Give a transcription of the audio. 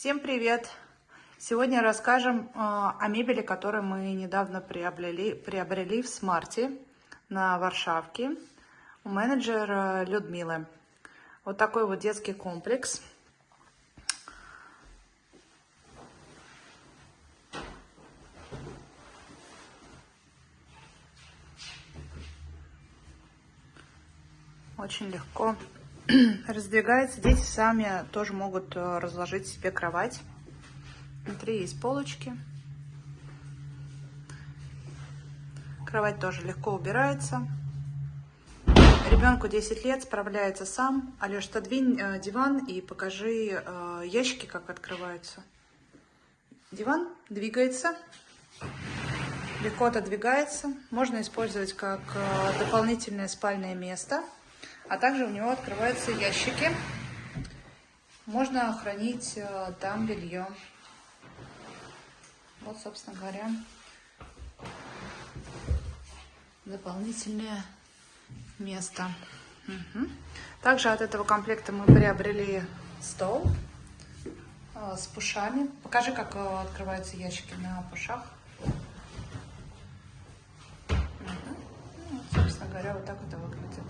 Всем привет! Сегодня расскажем э, о мебели, которую мы недавно приобрели, приобрели в Смарте на Варшавке у менеджера Людмилы. Вот такой вот детский комплекс. Очень легко раздвигается. Дети сами тоже могут э, разложить себе кровать. Внутри есть полочки. Кровать тоже легко убирается. Ребенку 10 лет, справляется сам. Алеш, отодвинь э, диван и покажи э, ящики, как открываются. Диван двигается, легко отодвигается. Можно использовать как дополнительное спальное место. А также у него открываются ящики. Можно хранить э, там белье. Вот, собственно говоря, дополнительное место. Угу. Также от этого комплекта мы приобрели стол э, с пушами. Покажи, как э, открываются ящики на пушах. Угу. Ну, собственно говоря, вот так это выглядит.